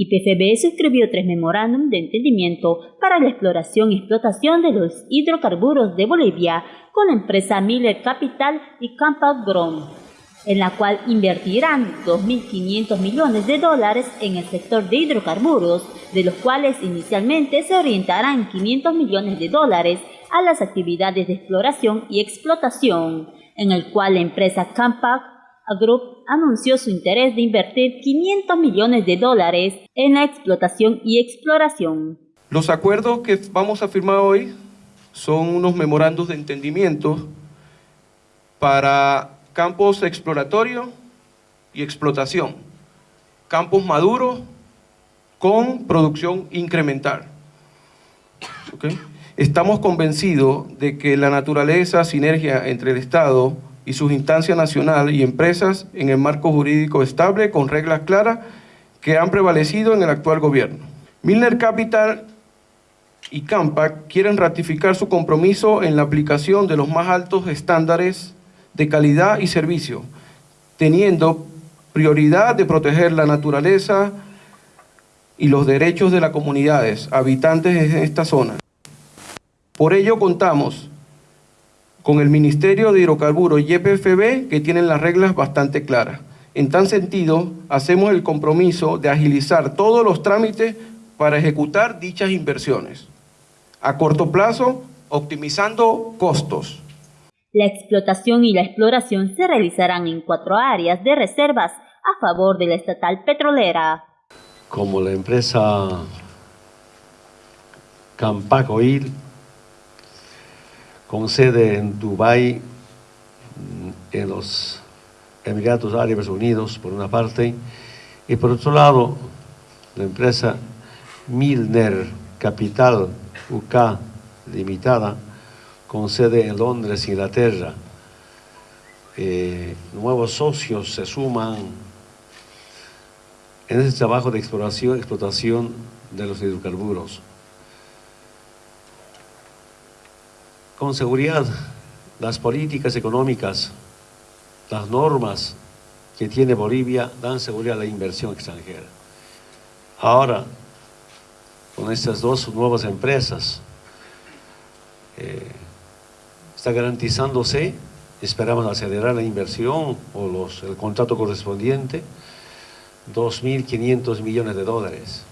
YPFB suscribió tres memorándum de entendimiento para la exploración y explotación de los hidrocarburos de Bolivia con la empresa Miller Capital y Campac Grom, en la cual invertirán 2.500 millones de dólares en el sector de hidrocarburos, de los cuales inicialmente se orientarán 500 millones de dólares a las actividades de exploración y explotación, en el cual la empresa Campac Group anunció su interés de invertir 500 millones de dólares en la explotación y exploración. Los acuerdos que vamos a firmar hoy son unos memorandos de entendimiento para campos exploratorios y explotación, campos maduros con producción incremental. Estamos convencidos de que la naturaleza, sinergia entre el Estado, y sus instancias nacionales y empresas en el marco jurídico estable con reglas claras que han prevalecido en el actual gobierno. Milner Capital y Campac quieren ratificar su compromiso en la aplicación de los más altos estándares de calidad y servicio, teniendo prioridad de proteger la naturaleza y los derechos de las comunidades habitantes de esta zona. Por ello contamos con el Ministerio de Hidrocarburos y YPFB que tienen las reglas bastante claras. En tal sentido, hacemos el compromiso de agilizar todos los trámites para ejecutar dichas inversiones. A corto plazo, optimizando costos. La explotación y la exploración se realizarán en cuatro áreas de reservas a favor de la estatal petrolera. Como la empresa Campac Oil con sede en Dubái, en los Emiratos Árabes Unidos, por una parte, y por otro lado, la empresa Milner Capital UK Limitada, con sede en Londres, Inglaterra. Eh, nuevos socios se suman en ese trabajo de exploración y explotación de los hidrocarburos. Con seguridad, las políticas económicas, las normas que tiene Bolivia dan seguridad a la inversión extranjera. Ahora, con estas dos nuevas empresas, eh, está garantizándose, esperamos acelerar la inversión o los, el contrato correspondiente, 2.500 millones de dólares.